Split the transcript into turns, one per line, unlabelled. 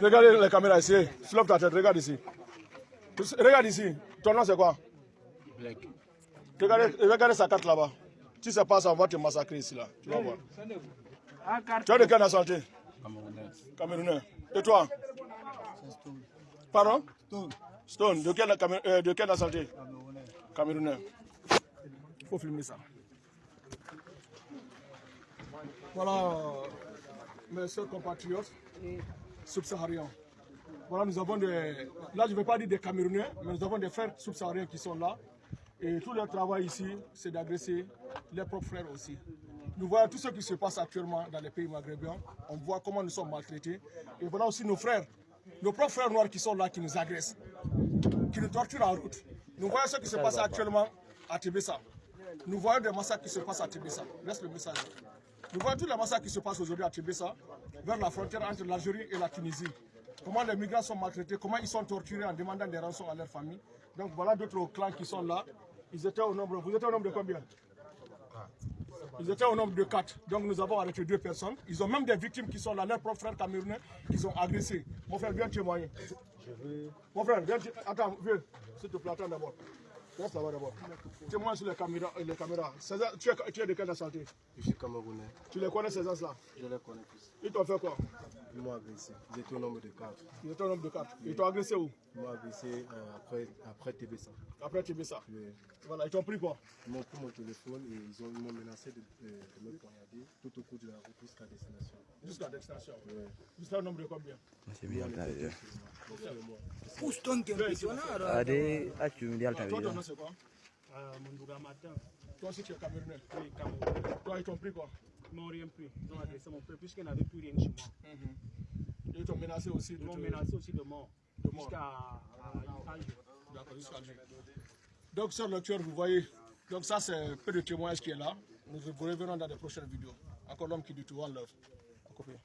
Regardez les caméras ici. Flop ta tête, regarde ici. Regarde ici. Ton nom c'est quoi?
Black.
regardez, regardez sa carte là-bas. Si ça passe, on va te massacrer ici là. Tu vas voir. Tu as de quelle nationalité?
Camerounais.
Camerounais. Et toi? Pardon? Stone. De quelle, euh, de quelle nationalité? Camerounais. Il faut filmer ça. Voilà, mes chers compatriotes subsahariens. Voilà, nous avons des. Là, je ne vais pas dire des Camerounais, mais nous avons des frères subsahariens qui sont là. Et tout leur travail ici, c'est d'agresser leurs propres frères aussi. Nous voyons tout ce qui se passe actuellement dans les pays maghrébins. On voit comment nous sommes maltraités. Et voilà aussi nos frères, nos propres frères noirs qui sont là, qui nous agressent, qui nous torturent en route. Nous voyons ce qui se passe actuellement à Tébessa. Nous voyons des massacres qui se passent à Tébessa. Laisse le message. Nous voyons tous les massacres qui se passent aujourd'hui à Tébessa, vers la frontière entre l'Algérie et la Tunisie. Comment les migrants sont maltraités, comment ils sont torturés en demandant des rançons à leur famille. Donc voilà d'autres clans qui sont là. Ils étaient au nombre. Vous étiez au nombre de combien? Ils étaient au nombre de quatre. Donc nous avons arrêté deux personnes. Ils ont même des victimes qui sont là, leurs propres frères camerounais, qu'ils ont agressés. Mon frère, viens témoigner. Mon frère, viens. Attends, viens. S'il te plaît, attends d'abord. Reste là-bas d'abord. Témoigne sur les caméras. Les caméras. César, tu, es, tu es de quelle nationalité
Je suis Camerounais.
Tu les connais ces gens-là?
Je les connais tous.
Ils t'ont fait quoi?
Ils m'ont agressé. Ils étaient au nombre de quatre.
Ils étaient au nombre de quatre. Ils t'ont agressé où?
Ils m'ont agressé euh, après, après TBC.
Après Tébessa.
Oui.
Voilà, ils t'ont pris quoi?
Ils m'ont pris mon téléphone et ils ont- ils m'ont menacé de, de- de me poignarder tout au cours de la route jusqu'à destination.
Jusqu'à l'extension.
Oui.
Jusqu'à un nombre de combien?
C'est bien tare.
Uston che impressionare.
Ade acu ndi alta
Toi, ton
video.
nom c'est quoi?
Mondouga matin,
Toi aussi, tu es camerounais.
oui, Cameroun.
Toi, ils t'ont pris quoi?
M'ont rien pris. Ils ont agressé mon frère puisqu'il n'avait plus rien chez moi.
Ils t'ont menacé aussi de
Ils m'ont menacé aussi de mort.
De mort.
Jusqu'à.
D'accord, jusqu'à. Donc, sur le tueur, vous voyez, donc ça, c'est peu de témoignages qui est là. Nous vous reverrons dans les prochaines vidéos. Encore l'homme qui dit tout. À copier.